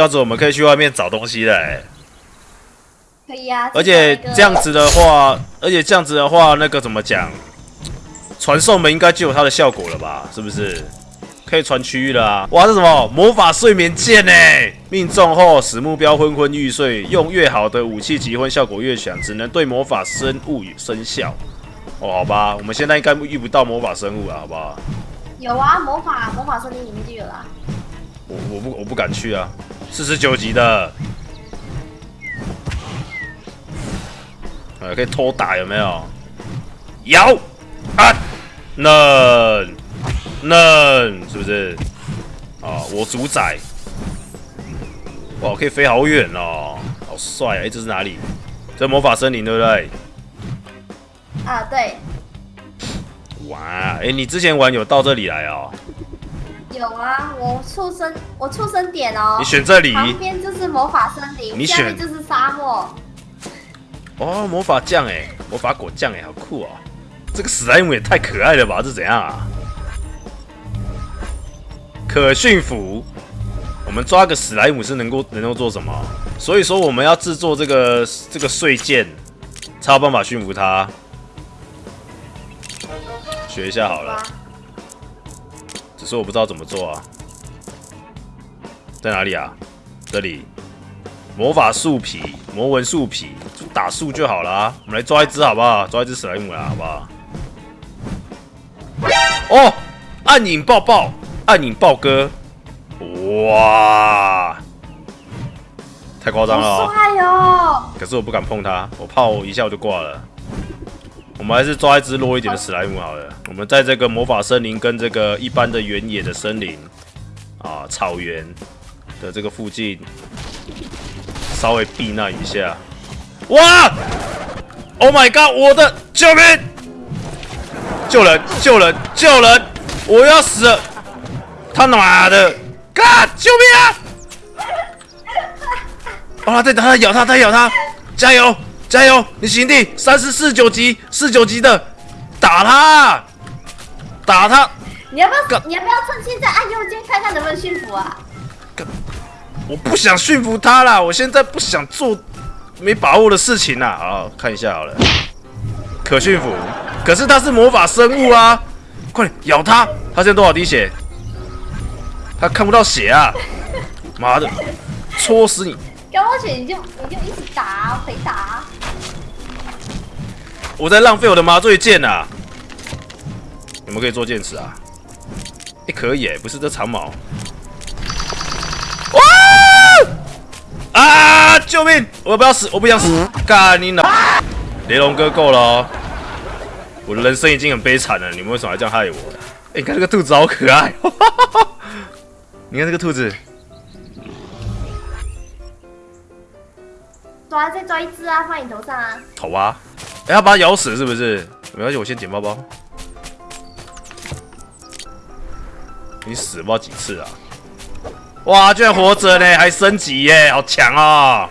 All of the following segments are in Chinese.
这样子我们可以去外面找东西了、欸。可以啊。而且这样子的话，而且这样子的话，那个怎么讲？传送门应该就有它的效果了吧？是不是？可以传区域了啊！哇，这什么魔法睡眠剑呢？命中后使目标昏昏欲睡，用越好的武器集昏效果越强，只能对魔法生物生效。哦，好吧，我们现在应该遇不到魔法生物了，好不好？有啊，魔法魔法森林里面就有啦。我我不我不敢去啊，四十九级的，呃，可以偷打有没有？有啊，嫩嫩是不是？啊，我主宰，哇，可以飞好远哦，好帅啊！哎，这是哪里？这魔法森林对不对？啊，对。哇，哎，你之前玩有到这里来哦？有啊，我出生我出生点哦。你选这里，旁边就是魔法森林，你选就是沙漠。哦，魔法酱哎，魔法果酱哎，好酷哦！这个史莱姆也太可爱了吧，这怎样啊？可驯服，我们抓个史莱姆是能够能够做什么？所以说我们要制作这个这个碎剑，才有办法驯服它。学一下好了，只是我不知道怎么做啊。在哪里啊？这里。魔法树皮，魔纹树皮，打树就好了。我们来抓一只好不好？抓一只史莱姆啦好不好？哦，暗影抱抱，暗影豹哥，哇，太夸张了！好帅哦！可是我不敢碰它，我怕我一下我就挂了。我们还是抓一只弱一点的史莱姆好了。我们在这个魔法森林跟这个一般的原野的森林啊草原的这个附近。稍微避难一下，哇！Oh my god！我的救命！救人！救人！救人！我要死了！他妈的啊救命啊！啊！在他在咬他，在咬他！加油！加油！你行弟，三十四九级，四九级的，打他！打他！你要不要？你要不要趁现在按右键看看能不能驯服啊？我不想驯服他啦，我现在不想做没把握的事情啦。好，看一下好了，可驯服，可是他是魔法生物啊！快点咬他，他现在多少滴血？他看不到血啊！妈的，戳死你！看不到血你就你就一直打，陪打。我在浪费我的麻醉剑啊！你们可以做剑齿啊？哎，可以哎，不是这长矛。啊！救命！我不要死！我不想死！干你老！雷龙哥够了，我的人生已经很悲惨了，你们为什么还这样害我？哎，你看这个兔子好可爱！你看这个兔子，抓再抓一只啊，放你头上啊！头啊！哎，要把它咬死是不是？没关系，我先捡包包。你死不知道几次啊？哇，居然活着呢，还升级耶，好强哦！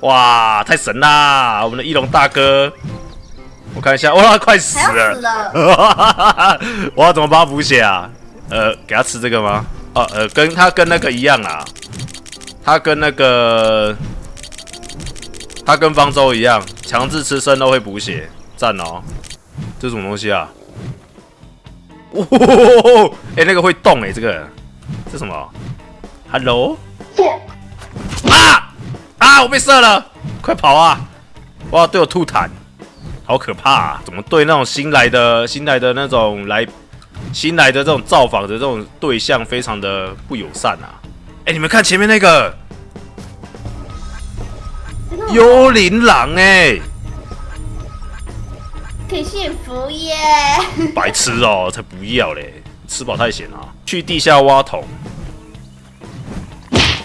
哇，太神啦！我们的翼龙大哥，我看一下，哇，快死了！我要怎么帮他补血啊？呃，给他吃这个吗？哦，呃，跟他跟那个一样啊，他跟那个他跟方舟一样，强制吃生肉会补血，赞哦！这什么东西啊？哦，哎，那个会动哎，这个这什么？Hello，啊啊！我被射了，快跑啊！哇，对我吐痰，好可怕！啊！怎么对那种新来的、新来的那种来新来的这种造访的这种对象非常的不友善啊？哎，你们看前面那个幽灵狼哎，可以驯服耶！白痴哦，才不要嘞！吃饱太闲啊！去地下挖桶。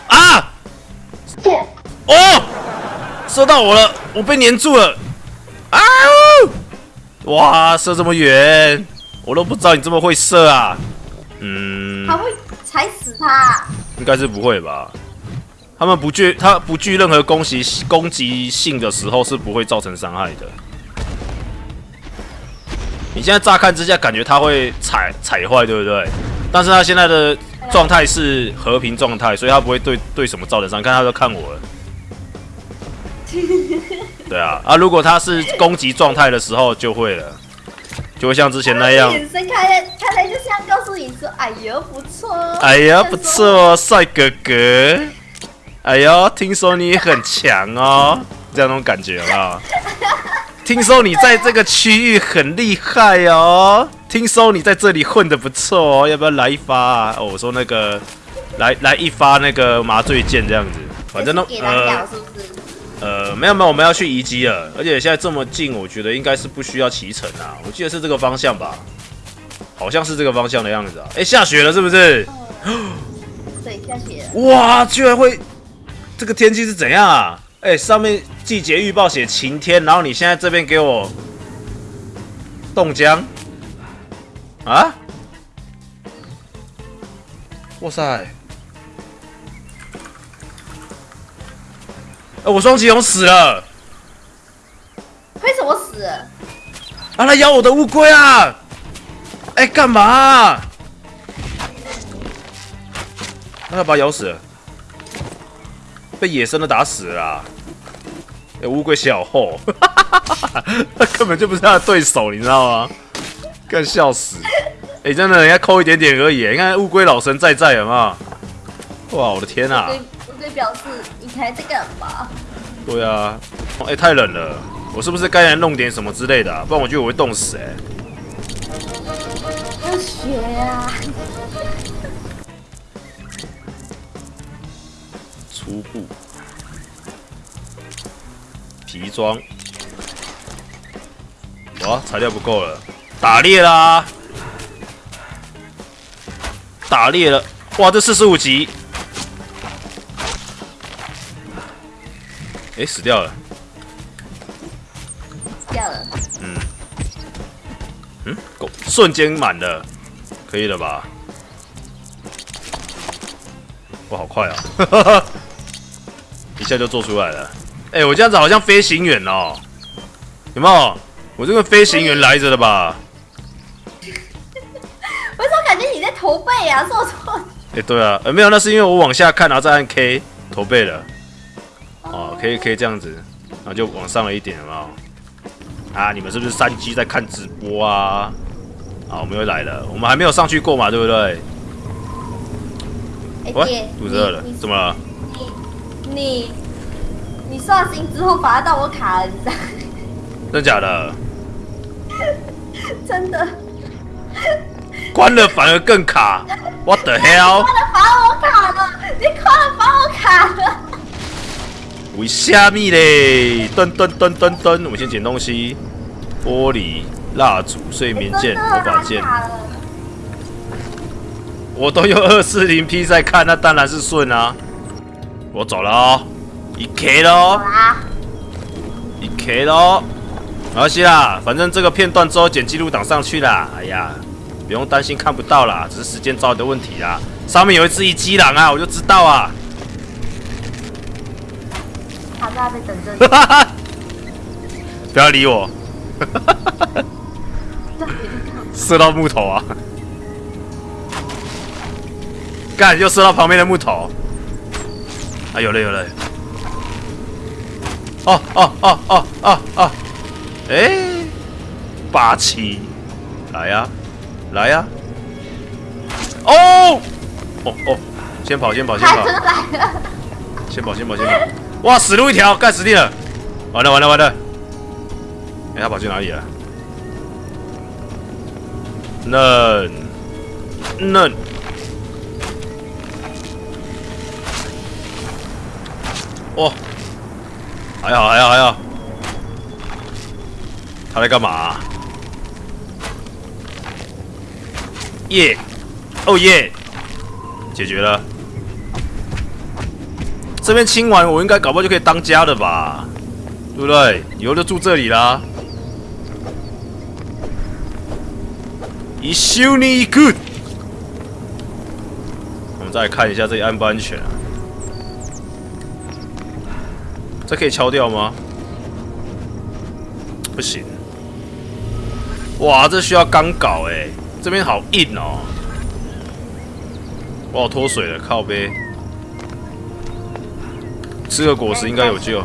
啊！哦，射到我了，我被粘住了！啊！哇，射这么远，我都不知道你这么会射啊！嗯，他会踩死他？应该是不会吧？他们不具，他不具任何攻击攻击性的时候是不会造成伤害的。你现在乍看之下感觉他会踩踩坏，对不对？但是他现在的状态是和平状态，所以他不会对对什么造成伤。看他都看我了。对啊，啊，如果他是攻击状态的时候就会了，就会像之前那样。眼神看来看来就像告诉你说：“哎呦，不错。”哎呀，不错，帅哥哥。哎呦，听说你很强哦，这样那种感觉啊。听说你在这个区域很厉害哦。听说你在这里混的不错哦，要不要来一发啊？哦，我说那个，来来一发那个麻醉剑这样子，反正都呃。呃，没有没有，我们要去遗迹了，而且现在这么近，我觉得应该是不需要骑乘啊。我记得是这个方向吧，好像是这个方向的样子啊。哎，下雪了是不是？对，下雪。哇，居然会，这个天气是怎样啊？哎，上面季节预报写晴天，然后你现在这边给我冻僵啊？哇塞！哎，我双吉龙死了！为什么死？啊，他咬我的乌龟啊！哎，干嘛？那要把咬死了，被野生的打死了。哎，乌龟小厚，他 根本就不是他的对手，你知道吗？更笑死！哎，真的，人家抠一点点而已。你看乌龟老神在在，有没有？哇，我的天呐啊！表示你还在干嘛？对啊，哎，太冷了，我是不是该来弄点什么之类的？不然我觉得我会冻死哎。要学啊！初步皮装，哇，材料不够了，打猎啦！打猎了，哇，这四十五级。哎，死掉了！掉了。嗯。嗯，够，瞬间满了，可以了吧？哇，好快啊！一下就做出来了。哎，我这样子好像飞行员哦，有没有？我这个飞行员来着的吧？我怎么感觉你在驼背啊？做错。哎，对啊，呃，没有，那是因为我往下看，然后再按 K 驼背了。哦，可以可以这样子，然后就往上了一点，有没有？啊，你们是不是三 G 在看直播啊？好，我们又来了，我们还没有上去过嘛，对不对？喂，肚子饿了，怎么了？你你你刷新之后反而到我卡了，你知道？真的假的？真的。关了反而更卡，What the hell？关了反而我卡了，你关了反而我卡了。为虾米嘞？噔噔噔噔噔，我们先捡东西，玻璃、蜡烛、睡眠剑、魔法剑。我都用二四零 P 在看，那当然是顺啊。我走了哦，一 K 喽，一 K 喽，没关系啦，反正这个片段之后剪记录档上去啦。哎呀，不用担心看不到啦，只是时间早的问题啦。上面有一只一击狼啊，我就知道啊。他在那边等着。不要理我。射到木头啊！干，又射到旁边的木头。啊，有了有了。哦哦哦哦哦哦！哎，霸气！来呀，来呀！哦哦哦！先跑先跑先跑！先跑先跑先跑！哇，死路一条，干死定了！完了完了完了！哎，他跑去哪里了？嫩嫩！哇，还好还好还好！他在干嘛？耶！哦耶！解决了。这边清完，我应该搞不好就可以当家了吧？对不对？以后就住这里啦。一修你 good。我们再看一下这里安不安全啊？这可以敲掉吗？不行。哇，这需要钢镐哎，这边好硬哦。我要脱水了，靠背。吃个果实应该有救。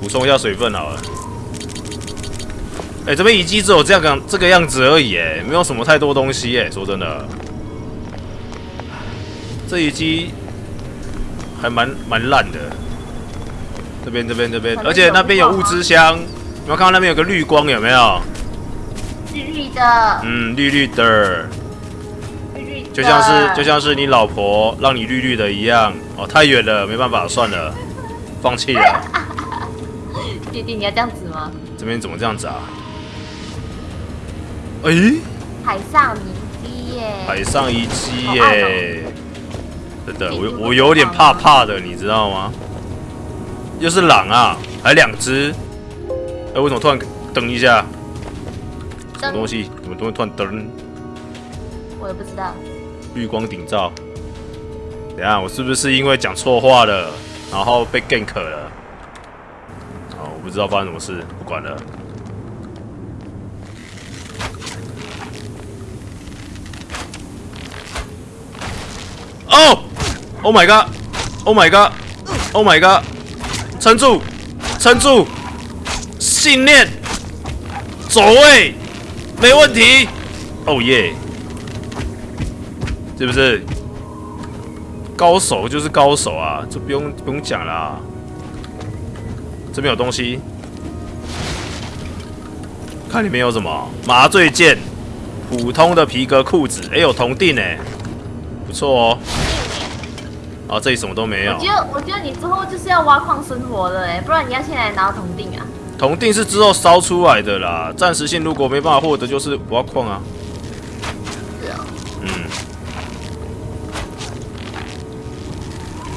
补充一下水分好了。哎，这边遗迹只有这样个这个样子而已，哎，没有什么太多东西，哎，说真的，这遗迹还蛮蛮烂的。这边这边这边，而且那边有物资箱，有没有看到那边有个绿光？有没有？绿绿的。嗯，绿绿的。绿绿的。就像是就像是你老婆让你绿绿的一样。哦，太远了，没办法，算了，放弃了。弟弟，你要这样子吗？这边怎么这样子啊？哎，海上遗迹耶！海上遗迹耶！真的，我我有点怕怕的，你知道吗？又是狼啊，还两只。哎，为什么突然噔一下？什么东西？怎么东西突然噔？我也不知道。绿光顶照。等下，我是不是因为讲错话了，然后被 gank 了？哦，我不知道发生什么事，不管了。哦！Oh my god！Oh my god！Oh my god！撑住！撑住！信念！走位！没问题！哦耶！是不是？高手就是高手啊！这不用不用讲啦。这边有东西，看里面有什么？麻醉剑，普通的皮革裤子，哎，有铜锭哎，不错哦。啊，这里什么都没有。我觉得，我觉得你之后就是要挖矿生活了哎，不然你要先来拿铜锭啊。铜锭是之后烧出来的啦，暂时性如果没办法获得，就是挖矿啊。对啊。嗯。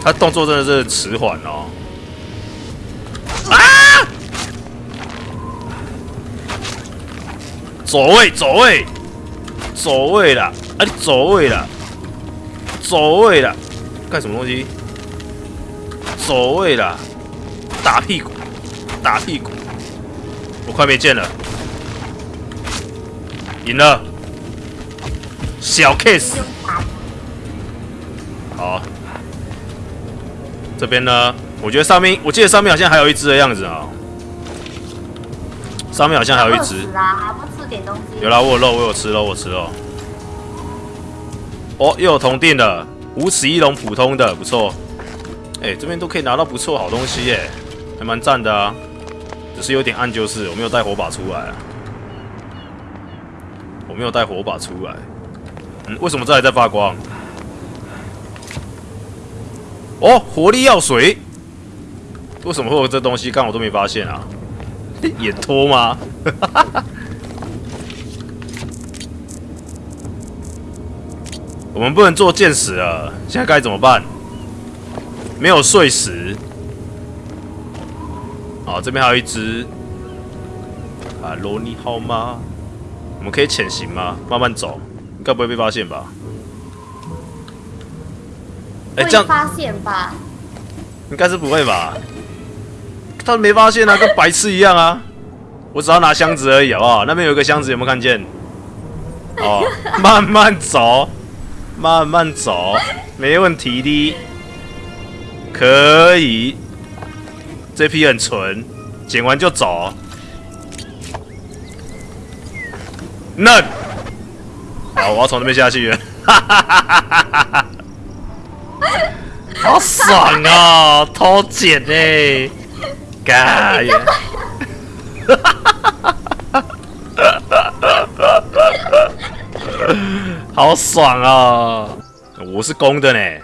他动作真的是迟缓哦。啊！走位，走位，走位了！啊，你走位了，走位了。干什么东西？走位啦，打屁股，打屁股，我快没剑了，赢了，小 case，好，这边呢？我觉得上面，我记得上面好像还有一只的样子啊，上面好像还有一只，还不吃点东西？有啦，我有肉，我有吃肉，我吃肉。哦，又有铜锭的。五齿翼龙普通的不错，哎，这边都可以拿到不错好东西耶，还蛮赞的啊，只是有点暗，就是我没有带火把出来啊，我没有带火把出来，嗯，为什么这还在发光？哦，活力药水，为什么会有这东西？刚我都没发现啊，眼托吗？我们不能做箭石了，现在该怎么办？没有碎石。好，这边还有一只。啊，罗尼好吗？我们可以潜行吗？慢慢走，应该不会被发现吧？哎，这样发现吧？应该是不会吧？他没发现啊，跟白痴一样啊！我只要拿箱子而已，好不好？那边有一个箱子，有没有看见？哦，慢慢走。慢慢走，没问题的，可以。这批很纯，捡完就走。那，好，我要从那边下去。哈哈哈哈哈哈！好爽啊，偷捡哎，干！哈哈哈哈哈哈！好爽啊！我是公的呢。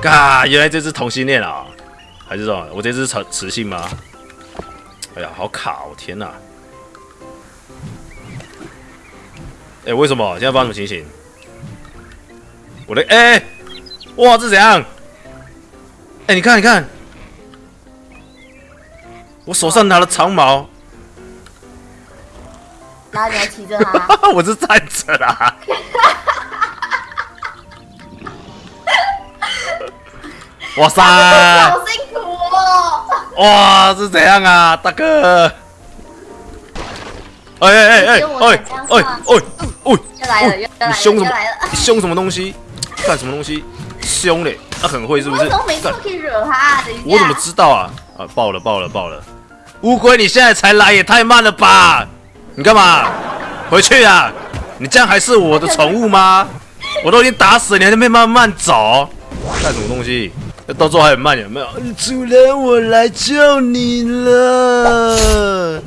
嘎，原来这只同性恋啊？还是么？我这只雌雌性吗？哎呀，好卡！哦！天哪！哎，为什么？现在发生什么情形？我的哎，哇，这怎样？哎，你看，你看，我手上拿了长矛。然后你还骑着它？我是站着啦。哇塞！好辛苦哦。哇，是怎样啊，大哥？哎哎哎哎哎哎哎哎！又来了，又来了，你凶什么？你凶什么东西？干什么东西？凶嘞？他很会是不是？我怎么知道啊？啊，爆了爆了爆了！乌龟，你现在才来也太慢了吧？你干嘛？回去啊！你这样还是我的宠物吗？我都已经打死你，还在那边慢慢走，干什么东西？到最后还很慢，有没有？主人，我来救你了。